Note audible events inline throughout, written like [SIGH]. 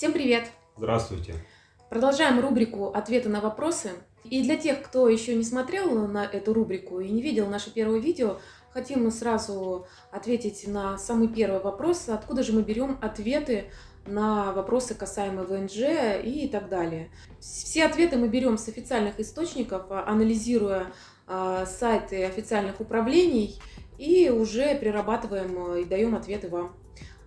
Всем привет! Здравствуйте! Продолжаем рубрику «Ответы на вопросы». И для тех, кто еще не смотрел на эту рубрику и не видел наше первое видео, хотим мы сразу ответить на самый первый вопрос, откуда же мы берем ответы на вопросы касаемые ВНЖ и так далее. Все ответы мы берем с официальных источников, анализируя а, сайты официальных управлений и уже прирабатываем и даем ответы вам.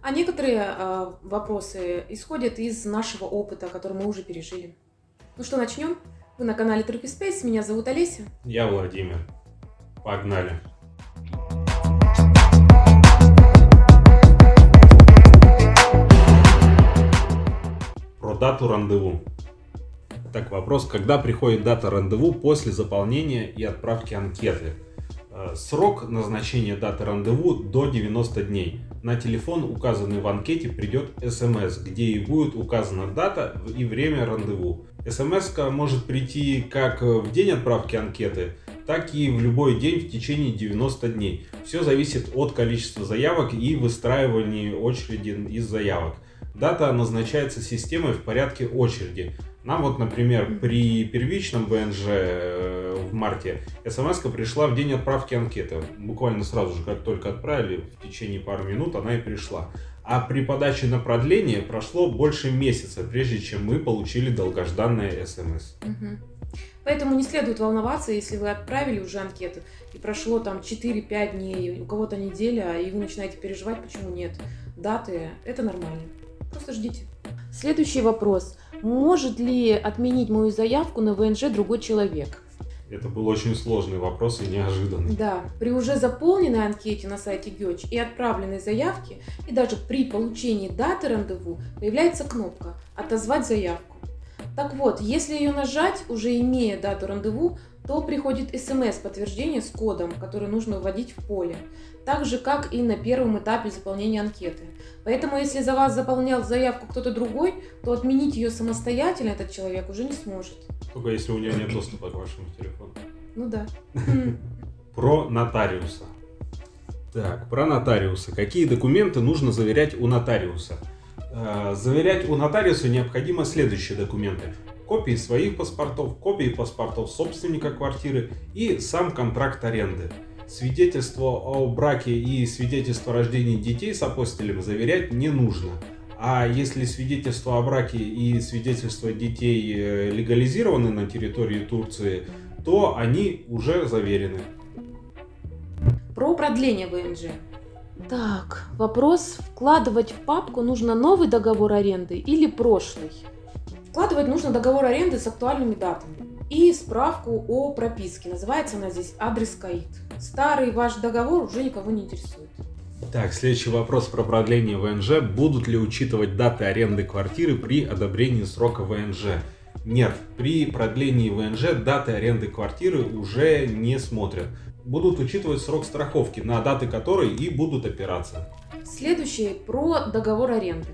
А некоторые э, вопросы исходят из нашего опыта, который мы уже пережили. Ну что, начнем? Вы на канале Therapy Space, меня зовут Олеся. Я Владимир. Погнали. Про дату рандеву. Так, вопрос, когда приходит дата рандеву после заполнения и отправки анкеты? Э, срок назначения даты рандеву до 90 дней. На телефон, указанный в анкете, придет смс, где и будет указана дата и время рандеву. смс может прийти как в день отправки анкеты, так и в любой день в течение 90 дней. Все зависит от количества заявок и выстраивания очереди из заявок. Дата назначается системой в порядке очереди. Нам вот, например, при первичном ВНЖ э, марте смс пришла в день отправки анкеты. Буквально сразу же, как только отправили, в течение пары минут она и пришла. А при подаче на продление прошло больше месяца, прежде чем мы получили долгожданное смс. Поэтому не следует волноваться, если вы отправили уже анкету и прошло там 4-5 дней, у кого-то неделя, и вы начинаете переживать, почему нет даты. Это нормально. Просто ждите. Следующий вопрос. Может ли отменить мою заявку на ВНЖ другой человек? Это был очень сложный вопрос и неожиданный. Да, при уже заполненной анкете на сайте ГЕЧ и отправленной заявке, и даже при получении даты рандеву появляется кнопка «Отозвать заявку». Так вот, если ее нажать, уже имея дату рандеву, то приходит смс-подтверждение с кодом, который нужно вводить в поле, так же, как и на первом этапе заполнения анкеты. Поэтому, если за вас заполнял заявку кто-то другой, то отменить ее самостоятельно этот человек уже не сможет. Только если у него нет доступа к вашему телефону. Ну да. [LAUGHS] Про нотариуса. Так, про нотариуса. Какие документы нужно заверять у нотариуса? Э, заверять у нотариуса необходимо следующие документы копии своих паспортов, копии паспортов собственника квартиры и сам контракт аренды. Свидетельство о браке и свидетельство о рождении детей с апостилем заверять не нужно. А если свидетельство о браке и свидетельство детей э, легализированы на территории Турции, то они уже заверены. Про продление ВНЖ. Так, вопрос, вкладывать в папку нужно новый договор аренды или прошлый? Вкладывать нужно договор аренды с актуальными датами и справку о прописке. Называется она здесь адрес КАИД. Старый ваш договор уже никого не интересует. Так, следующий вопрос про продление ВНЖ. Будут ли учитывать даты аренды квартиры при одобрении срока ВНЖ? Нет, при продлении ВНЖ даты аренды квартиры уже не смотрят. Будут учитывать срок страховки, на даты которой и будут опираться. Следующее про договор аренды.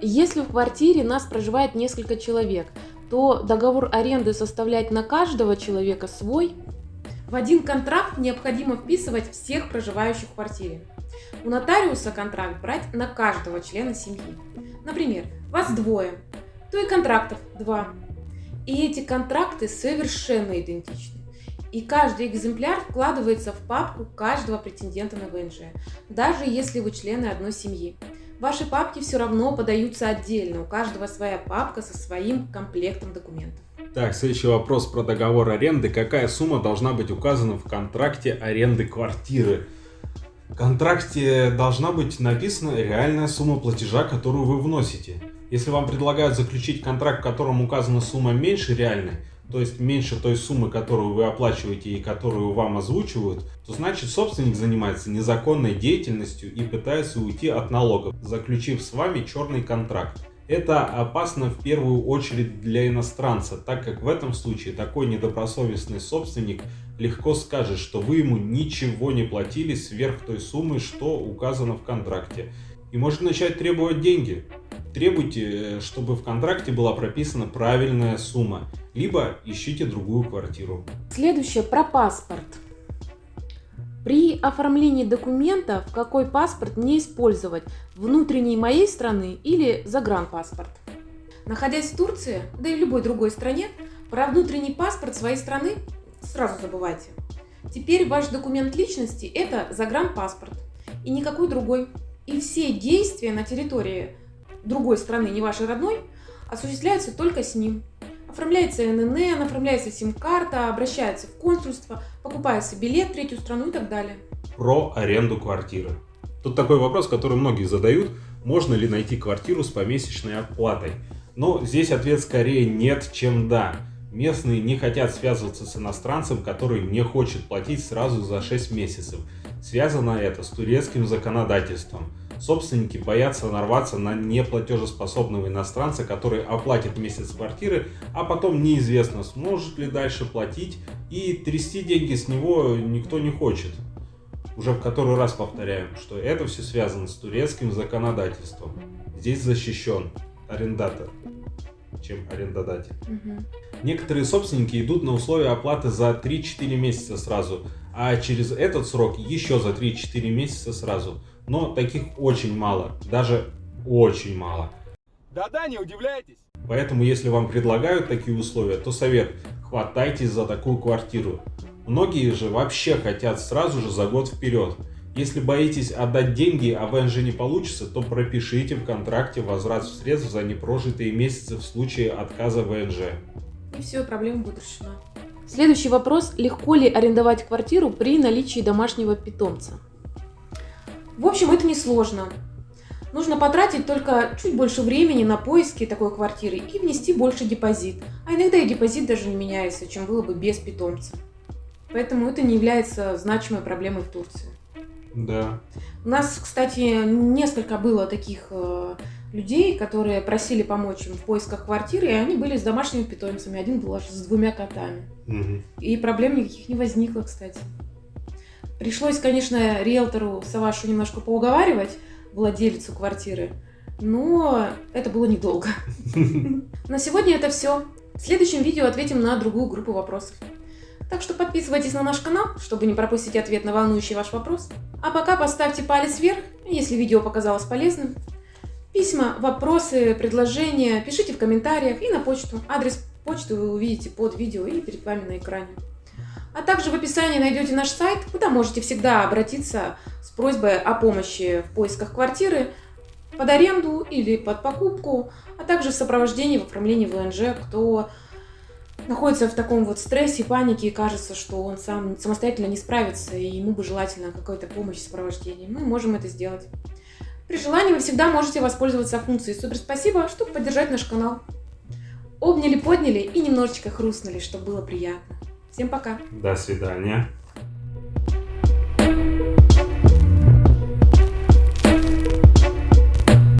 Если в квартире нас проживает несколько человек, то договор аренды составлять на каждого человека свой. В один контракт необходимо вписывать всех проживающих в квартире. У нотариуса контракт брать на каждого члена семьи. Например, вас двое, то и контрактов два. И эти контракты совершенно идентичны. И каждый экземпляр вкладывается в папку каждого претендента на ВНЖ, даже если вы члены одной семьи. Ваши папки все равно подаются отдельно, у каждого своя папка со своим комплектом документов. Так, следующий вопрос про договор аренды. Какая сумма должна быть указана в контракте аренды квартиры? В контракте должна быть написана реальная сумма платежа, которую вы вносите. Если вам предлагают заключить контракт, в котором указана сумма меньше реальной, то есть меньше той суммы, которую вы оплачиваете и которую вам озвучивают, то значит собственник занимается незаконной деятельностью и пытается уйти от налогов, заключив с вами черный контракт. Это опасно в первую очередь для иностранца, так как в этом случае такой недобросовестный собственник легко скажет, что вы ему ничего не платили сверх той суммы, что указано в контракте. И может начать требовать деньги. Требуйте, э, чтобы в контракте была прописана правильная сумма, либо ищите другую квартиру. Следующее про паспорт. Оформлении документов какой паспорт не использовать? Внутренний моей страны или загранпаспорт? Находясь в Турции, да и в любой другой стране, про внутренний паспорт своей страны сразу забывайте. Теперь ваш документ личности – это загранпаспорт и никакой другой. И все действия на территории другой страны, не вашей родной, осуществляются только с ним. Оформляется ННН, оформляется сим-карта, обращается в консульство, покупается билет в третью страну и так далее. Про аренду квартиры. Тут такой вопрос, который многие задают. Можно ли найти квартиру с помесячной оплатой? Но здесь ответ скорее нет, чем да. Местные не хотят связываться с иностранцем, который не хочет платить сразу за 6 месяцев. Связано это с турецким законодательством. Собственники боятся нарваться на неплатежеспособного иностранца, который оплатит месяц квартиры, а потом неизвестно, сможет ли дальше платить, и трясти деньги с него никто не хочет. Уже в который раз повторяю, что это все связано с турецким законодательством. Здесь защищен арендатор чем арендодатель. Угу. Некоторые собственники идут на условия оплаты за 3-4 месяца сразу, а через этот срок еще за 3-4 месяца сразу. Но таких очень мало, даже очень мало. Да-да, не удивляйтесь. Поэтому, если вам предлагают такие условия, то совет – хватайтесь за такую квартиру. Многие же вообще хотят сразу же за год вперед. Если боитесь отдать деньги, а ВНЖ не получится, то пропишите в контракте возврат средств за непрожитые месяцы в случае отказа ВНЖ. И все, проблема будет решена. Следующий вопрос. Легко ли арендовать квартиру при наличии домашнего питомца? В общем, это несложно. Нужно потратить только чуть больше времени на поиски такой квартиры и внести больше депозит. А иногда и депозит даже не меняется, чем было бы без питомца. Поэтому это не является значимой проблемой в Турции. Да. У нас, кстати, несколько было таких э, людей, которые просили помочь им в поисках квартиры, и они были с домашними питомцами. Один был аж с двумя котами. Угу. И проблем никаких не возникло, кстати. Пришлось, конечно, риэлтору Савашу немножко поуговаривать, владельцу квартиры, но это было недолго. [LAUGHS] На сегодня это все. В следующем видео ответим на другую группу вопросов. Так что подписывайтесь на наш канал, чтобы не пропустить ответ на волнующий ваш вопрос. А пока поставьте палец вверх, если видео показалось полезным. Письма, вопросы, предложения пишите в комментариях и на почту. Адрес почты вы увидите под видео и перед вами на экране. А также в описании найдете наш сайт, куда можете всегда обратиться с просьбой о помощи в поисках квартиры под аренду или под покупку, а также в сопровождении в оформлении ВНЖ, кто находится в таком вот стрессе, панике и кажется, что он сам самостоятельно не справится, и ему бы желательно какая-то помощь в сопровождении. Мы можем это сделать. При желании вы всегда можете воспользоваться функцией «Супер спасибо», чтобы поддержать наш канал. Обняли, подняли и немножечко хрустнули, чтобы было приятно. Всем пока. До свидания.